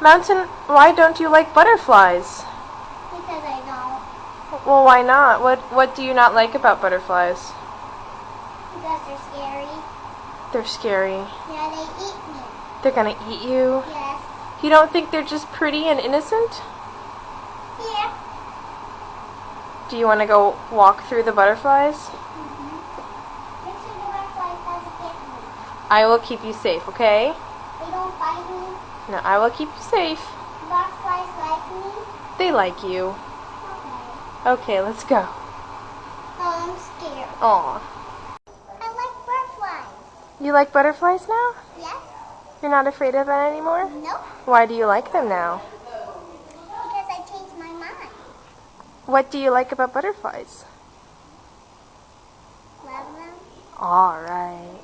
Mountain, why don't you like butterflies? Because I don't. Well, why not? What What do you not like about butterflies? Because they're scary. They're scary. Yeah, they eat me. They're gonna eat you. Yes. You don't think they're just pretty and innocent? Yeah. Do you want to go walk through the butterflies? Mm-hmm. Make sure the butterflies doesn't get me. I will keep you safe, okay? They don't bite me. No, I will keep you safe. Butterflies like me. They like you. Okay. Okay, let's go. Oh, I'm scared. Aw. I like butterflies. You like butterflies now? Yes? You're not afraid of them anymore? Nope. Why do you like them now? Because I changed my mind. What do you like about butterflies? Love them. Alright, great.